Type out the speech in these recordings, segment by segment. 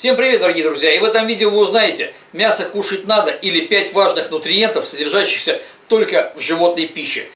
Всем привет, дорогие друзья! И в этом видео вы узнаете, мясо кушать надо или 5 важных нутриентов, содержащихся только в животной пище.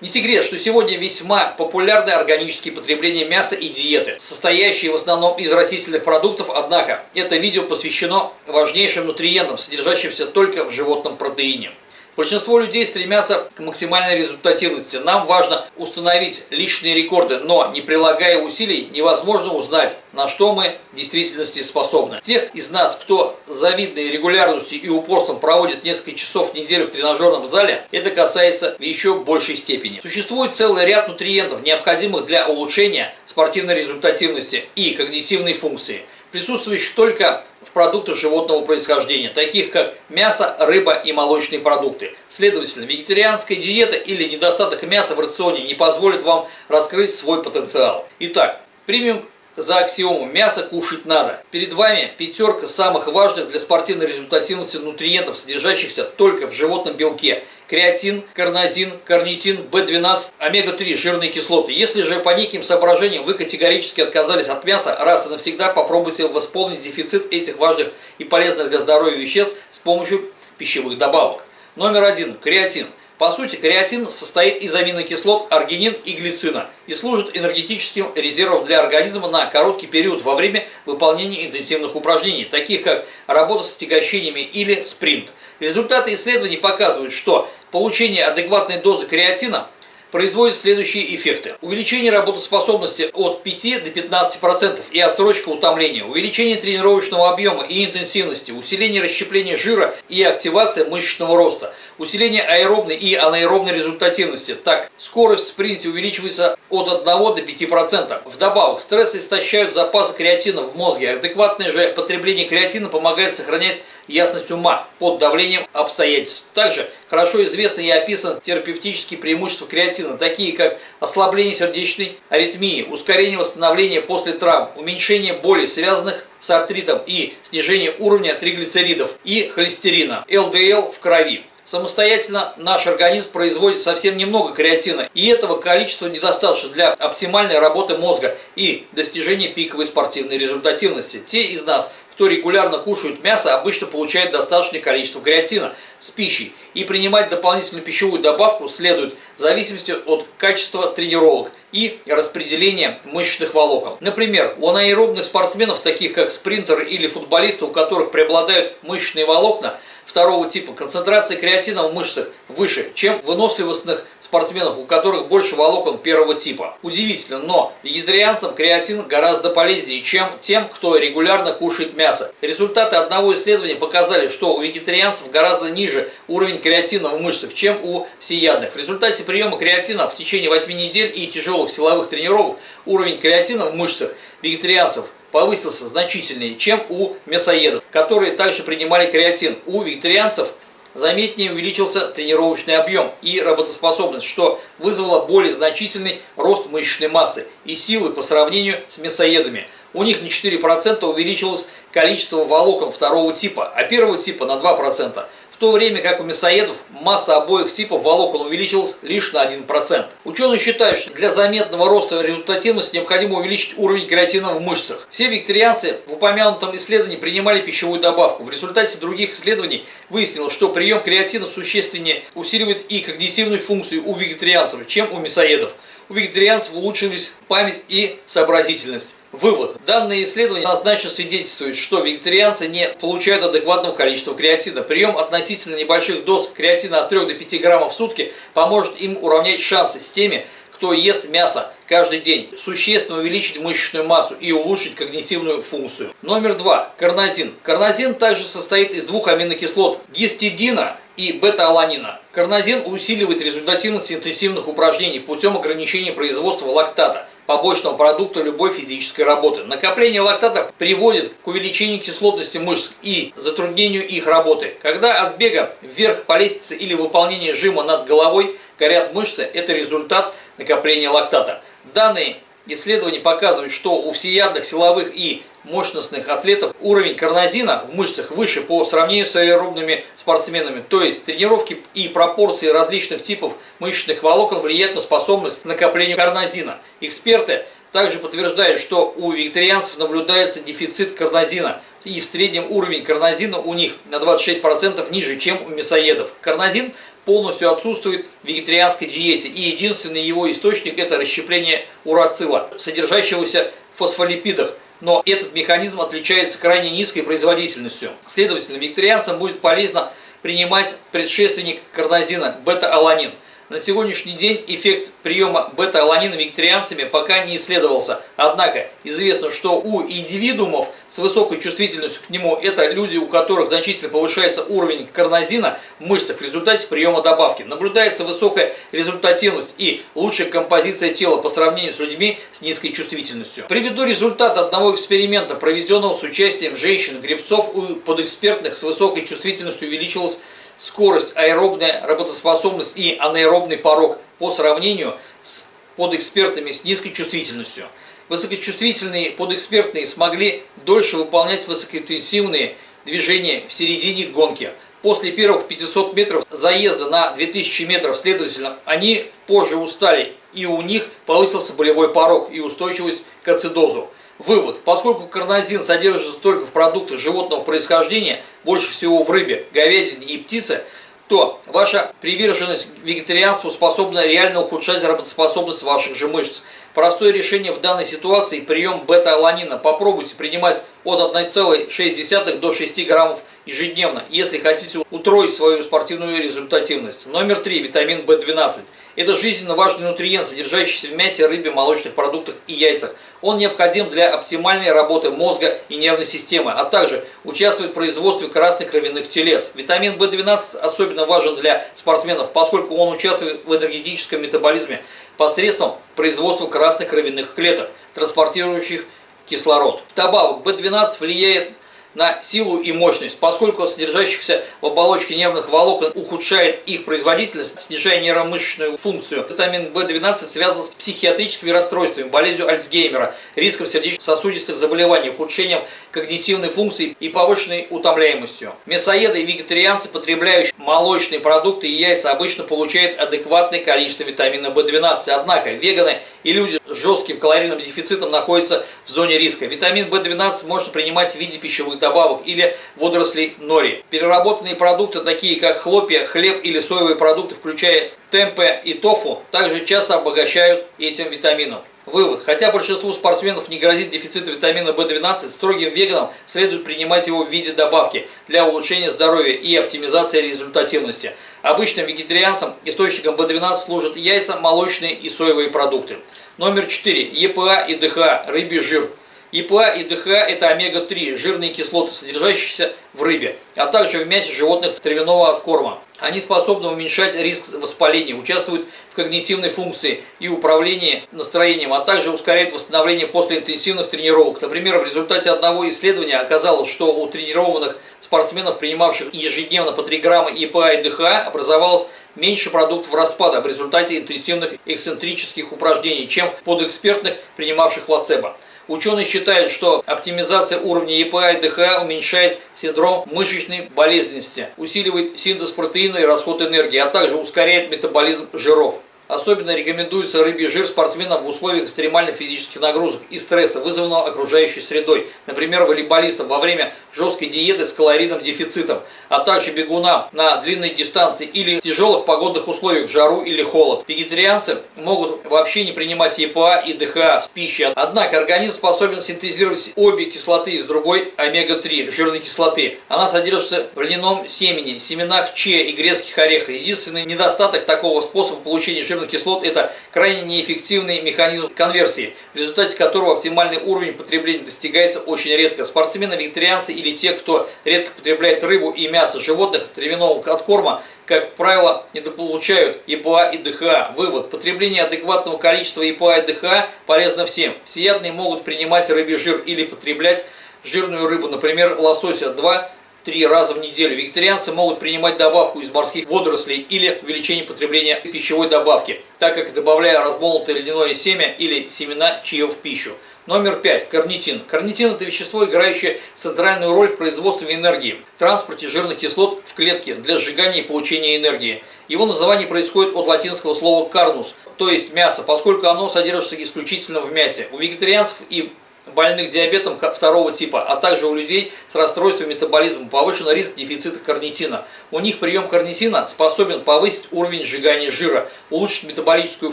Не секрет, что сегодня весьма популярны органические потребления мяса и диеты, состоящие в основном из растительных продуктов, однако это видео посвящено важнейшим нутриентам, содержащимся только в животном протеине. Большинство людей стремятся к максимальной результативности. Нам важно установить личные рекорды, но не прилагая усилий невозможно узнать, на что мы в действительности способны. Тех из нас, кто завидной регулярностью и упорством проводит несколько часов в неделю в тренажерном зале, это касается в еще большей степени. Существует целый ряд нутриентов, необходимых для улучшения спортивной результативности и когнитивной функции – присутствующих только в продуктах животного происхождения, таких как мясо, рыба и молочные продукты. Следовательно, вегетарианская диета или недостаток мяса в рационе не позволит вам раскрыть свой потенциал. Итак, примем за аксиому «мясо кушать надо». Перед вами пятерка самых важных для спортивной результативности нутриентов, содержащихся только в животном белке. Креатин, карнозин, карнитин, В12, омега-3, жирные кислоты. Если же по неким соображениям вы категорически отказались от мяса, раз и навсегда попробуйте восполнить дефицит этих важных и полезных для здоровья веществ с помощью пищевых добавок. Номер один – креатин. По сути, креатин состоит из аминокислот, аргинин и глицина и служит энергетическим резервом для организма на короткий период во время выполнения интенсивных упражнений, таких как работа с отягощениями или спринт. Результаты исследований показывают, что получение адекватной дозы креатина производит следующие эффекты. Увеличение работоспособности от 5 до 15% и отсрочка утомления, увеличение тренировочного объема и интенсивности, усиление расщепления жира и активация мышечного роста, усиление аэробной и анаэробной результативности. Так, скорость в спринте увеличивается от 1 до 5%. Вдобавок, стрессы истощают запасы креатина в мозге. Адекватное же потребление креатина помогает сохранять ясность ума под давлением обстоятельств. Также хорошо известны и описаны терапевтические преимущества креатина, такие как ослабление сердечной аритмии, ускорение восстановления после травм, уменьшение боли, связанных с артритом и снижение уровня триглицеридов и холестерина, ЛДЛ в крови. Самостоятельно наш организм производит совсем немного креатина, и этого количества недостаточно для оптимальной работы мозга и достижения пиковой спортивной результативности. Те из нас, кто регулярно кушает мясо, обычно получает достаточное количество креатина с пищей. И принимать дополнительную пищевую добавку следует в зависимости от качества тренировок и распределения мышечных волокон. Например, у анаэробных спортсменов, таких как спринтеры или футболисты, у которых преобладают мышечные волокна, второго типа концентрация креатина в мышцах выше, чем выносливостных спортсменов, у которых больше волокон первого типа. Удивительно, но вегетарианцам креатин гораздо полезнее, чем тем, кто регулярно кушает мясо. Результаты одного исследования показали, что у вегетарианцев гораздо ниже уровень креатина в мышцах, чем у всеядных. В результате приема креатина в течение 8 недель и тяжелых силовых тренировок уровень креатина в мышцах вегетарианцев повысился значительнее, чем у мясоедов, которые также принимали креатин. У вегетарианцев заметнее увеличился тренировочный объем и работоспособность, что вызвало более значительный рост мышечной массы и силы по сравнению с мясоедами. У них на 4% увеличилось количество волокон второго типа, а первого типа на 2% то время как у мясоедов масса обоих типов волокон увеличилась лишь на 1%. Ученые считают, что для заметного роста результативности необходимо увеличить уровень креатина в мышцах. Все викторианцы в упомянутом исследовании принимали пищевую добавку. В результате других исследований выяснилось, что прием креатина существеннее усиливает и когнитивную функцию у вегетарианцев, чем у мясоедов. У вегетарианцев улучшились память и сообразительность. Вывод. Данные исследования однозначно свидетельствуют, что вегетарианцы не получают адекватного количества креатина. Прием относительно небольших доз креатина от 3 до 5 граммов в сутки поможет им уравнять шансы с теми, кто ест мясо каждый день, существенно увеличить мышечную массу и улучшить когнитивную функцию. Номер два. Карнозин. Карнозин также состоит из двух аминокислот – гистидина и бета-аланина. Карнозин усиливает результативность интенсивных упражнений путем ограничения производства лактата – побочного продукта любой физической работы. Накопление лактата приводит к увеличению кислотности мышц и затруднению их работы. Когда от бега вверх по лестнице или выполнения жима над головой горят мышцы, это результат накопления лактата. Данные Исследования показывают, что у всеядных, силовых и мощностных атлетов уровень карнозина в мышцах выше по сравнению с аэробными спортсменами. То есть тренировки и пропорции различных типов мышечных волокон влияют на способность к накоплению карнозина. Эксперты также подтверждают, что у вегетарианцев наблюдается дефицит карнозина, и в среднем уровень карнозина у них на 26% ниже, чем у мясоедов. Карнозин полностью отсутствует в вегетарианской диете, и единственный его источник это расщепление урацила, содержащегося в фосфолипидах, но этот механизм отличается крайне низкой производительностью. Следовательно, вегетарианцам будет полезно принимать предшественник карнозина – бета-аланин – на сегодняшний день эффект приема бета-аланина вегетарианцами пока не исследовался. Однако известно, что у индивидуумов с высокой чувствительностью к нему это люди, у которых значительно повышается уровень карнозина в мышцах в результате приема добавки. Наблюдается высокая результативность и лучшая композиция тела по сравнению с людьми с низкой чувствительностью. Приведу результат одного эксперимента, проведенного с участием женщин-гребцов у подэкспертных с высокой чувствительностью увеличилась скорость, аэробная работоспособность и анаэробный порог по сравнению с подэкспертами с низкой чувствительностью. Высокочувствительные подэкспертные смогли дольше выполнять высокоинтенсивные движения в середине гонки. После первых 500 метров заезда на 2000 метров, следовательно, они позже устали, и у них повысился болевой порог и устойчивость к ацидозу. Вывод. Поскольку карнозин содержится только в продуктах животного происхождения, больше всего в рыбе, говядине и птице, то ваша приверженность вегетарианству способна реально ухудшать работоспособность ваших же мышц. Простое решение в данной ситуации – прием бета-аланина. Попробуйте принимать от 1,6 до 6 граммов ежедневно, если хотите утроить свою спортивную результативность. Номер 3. Витамин В12. Это жизненно важный нутриент, содержащийся в мясе, рыбе, молочных продуктах и яйцах. Он необходим для оптимальной работы мозга и нервной системы, а также участвует в производстве красных кровяных телец. Витамин В12 особенно важен для спортсменов, поскольку он участвует в энергетическом метаболизме посредством производства красных кровяных клеток, транспортирующих кислород. Вдобавок, В12 влияет на силу и мощность, поскольку содержащихся в оболочке нервных волокон ухудшает их производительность, снижая нейромышечную функцию. Витамин В12 связан с психиатрическими расстройствами, болезнью Альцгеймера, риском сердечно-сосудистых заболеваний, ухудшением когнитивной функции и повышенной утомляемостью. Мясоеды и вегетарианцы, потребляющие молочные продукты и яйца, обычно получают адекватное количество витамина В12. Однако веганы и люди с жестким калорийным дефицитом находятся в зоне риска. Витамин В12 можно принимать в виде пищевых добавок или водорослей нори. Переработанные продукты, такие как хлопья, хлеб или соевые продукты, включая темпе и тофу, также часто обогащают этим витамином. Вывод. Хотя большинству спортсменов не грозит дефицит витамина В12, строгим веганам следует принимать его в виде добавки для улучшения здоровья и оптимизации результативности. Обычным вегетарианцам источником В12 служат яйца, молочные и соевые продукты. Номер 4. ЕПА и ДХА. Рыбий жир. ЕПА и ДХА – это омега-3, жирные кислоты, содержащиеся в рыбе, а также в мясе животных травяного корма. Они способны уменьшать риск воспаления, участвуют в когнитивной функции и управлении настроением, а также ускоряют восстановление после интенсивных тренировок. Например, в результате одного исследования оказалось, что у тренированных спортсменов, принимавших ежедневно по 3 грамма ЕПА и ДХА, образовалось меньше продуктов распада в результате интенсивных эксцентрических упражнений, чем подэкспертных, принимавших плацебо. Ученые считают, что оптимизация уровня ЕПА и ДХА уменьшает синдром мышечной болезненности, усиливает синтез протеина и расход энергии, а также ускоряет метаболизм жиров. Особенно рекомендуется рыбий жир спортсменам в условиях экстремальных физических нагрузок и стресса, вызванного окружающей средой. Например, волейболистам во время жесткой диеты с калорийным дефицитом, а также бегунам на длинной дистанции или тяжелых погодных условиях в жару или холод. Вегетарианцы могут вообще не принимать ЕПА и ДХА с пищей. Однако организм способен синтезировать обе кислоты из другой омега-3 жирной кислоты. Она содержится в льняном семени, семенах че и грецких орехах. Единственный недостаток такого способа получения жирных жирных кислот – это крайне неэффективный механизм конверсии, в результате которого оптимальный уровень потребления достигается очень редко. Спортсмены, вегетарианцы или те, кто редко потребляет рыбу и мясо животных травяного откорма, как правило, недополучают ЕПА и ДХА. Вывод. Потребление адекватного количества ЕПА и ДХА полезно всем. Всеядные могут принимать рыбий жир или потреблять жирную рыбу, например, лосося 2 три раза в неделю. Вегетарианцы могут принимать добавку из морских водорослей или увеличение потребления пищевой добавки, так как добавляя размолотое льняное семя или семена чия в пищу. Номер пять. Карнитин. Карнитин – это вещество, играющее центральную роль в производстве энергии, транспорте жирных кислот в клетке для сжигания и получения энергии. Его название происходит от латинского слова «карнус», то есть мясо, поскольку оно содержится исключительно в мясе. У вегетарианцев и больных диабетом второго типа, а также у людей с расстройством метаболизма повышен риск дефицита карнитина. У них прием карнитина способен повысить уровень сжигания жира, улучшить метаболическую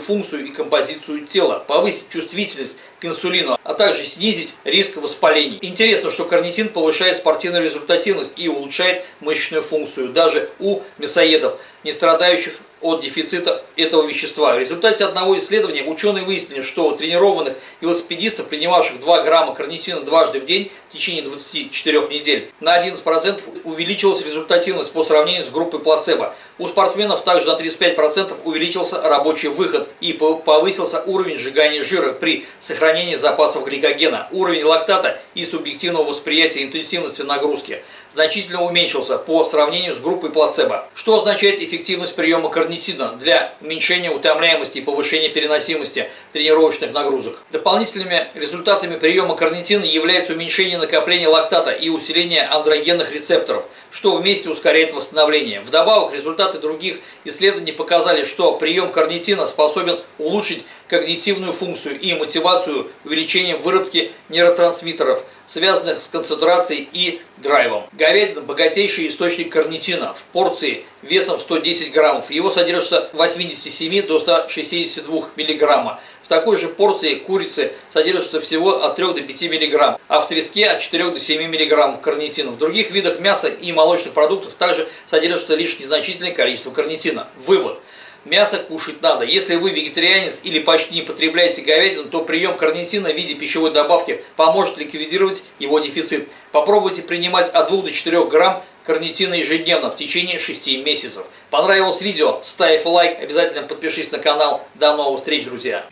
функцию и композицию тела, повысить чувствительность к инсулину, а также снизить риск воспалений. Интересно, что карнитин повышает спортивную результативность и улучшает мышечную функцию даже у мясоедов, не страдающих от дефицита этого вещества. В результате одного исследования ученые выяснили, что у тренированных велосипедистов, принимавших 2 грамма карнитина дважды в день в течение 24 недель, на 11% увеличилась результативность по сравнению с группой плацебо. У спортсменов также на 35% увеличился рабочий выход и повысился уровень сжигания жира при сохранении запасов гликогена. Уровень лактата и субъективного восприятия интенсивности нагрузки значительно уменьшился по сравнению с группой плацебо. Что означает эффективность приема карнитина для уменьшения утомляемости и повышения переносимости тренировочных нагрузок? Дополнительными результатами приема карнитина является уменьшение накопления лактата и усиление андрогенных рецепторов, что вместе ускоряет восстановление. Вдобавок, результаты других исследований показали, что прием карнитина способен улучшить когнитивную функцию и мотивацию увеличением выработки нейротрансмиттеров, связанных с концентрацией и драйвом. Говядина – богатейший источник карнитина в порции весом 110 граммов. Его содержится от 87 до 162 миллиграмма. В такой же порции курицы содержится всего от 3 до 5 мг, а в треске от 4 до 7 мг карнитина. В других видах мяса и молочных продуктов также содержится лишь незначительное количество карнитина. Вывод. Мясо кушать надо. Если вы вегетарианец или почти не потребляете говядину, то прием карнитина в виде пищевой добавки поможет ликвидировать его дефицит. Попробуйте принимать от 2 до 4 грамм карнитина ежедневно в течение 6 месяцев. Понравилось видео? Ставь лайк, обязательно подпишись на канал. До новых встреч, друзья!